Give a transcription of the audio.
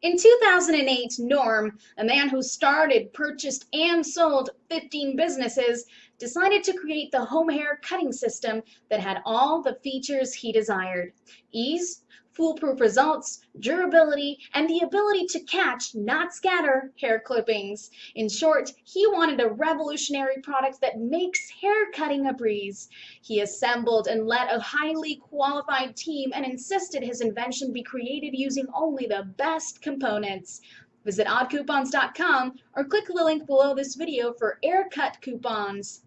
In 2008, Norm, a man who started, purchased, and sold 15 businesses, decided to create the home hair cutting system that had all the features he desired ease, foolproof results, durability, and the ability to catch, not scatter, hair clippings. In short, he wanted a revolutionary product that makes hair cutting a breeze. He assembled and led a highly qualified team and insisted his invention be created using only the best components. Visit oddcoupons.com or click the link below this video for AirCut coupons.